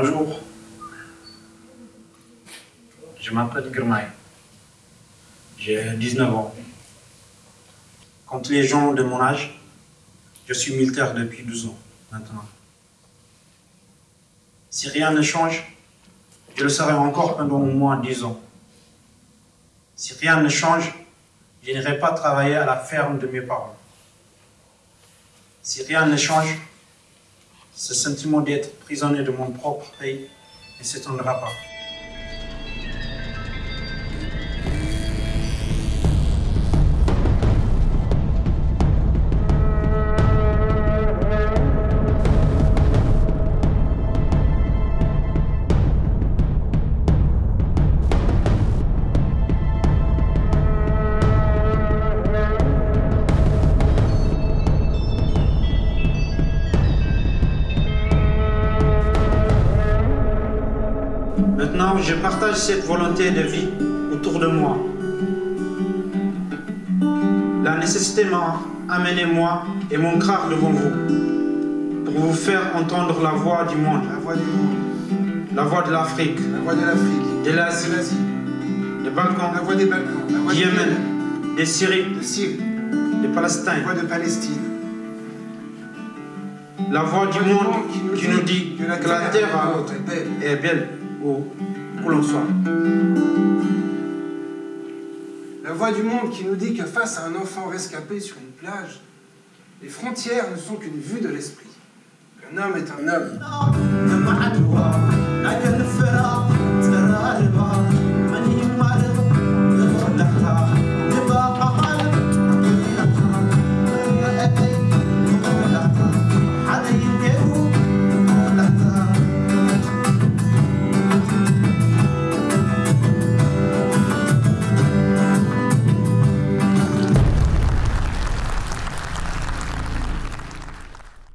Bonjour. Je m'appelle Girmay. J'ai 19 ans. Quand les gens de mon âge, je suis militaire depuis 12 ans maintenant. Si rien ne change, je le serai encore pendant au moins 10 ans. Si rien ne change, je n'irai pas travailler à la ferme de mes parents. Si rien ne change, ce sentiment d'être prisonnier de mon propre pays ne s'étendra pas. Maintenant, je partage cette volonté de vie autour de moi. La nécessité m'a amené moi et mon crâne devant vous pour vous faire entendre la voix du monde, La voix du monde, la voix de l'Afrique, la voix de l'Afrique, de de l'Asie, des Balkans, la voix des Balkans, la voix Yémen, des Syrie, de Syrie, de la Palestine, voix de Palestine, la voix du monde qui nous dit que la terre est belle. L'on soit. La voix du monde qui nous dit que face à un enfant rescapé sur une plage, les frontières ne sont qu'une vue de l'esprit. Qu'un homme est un homme.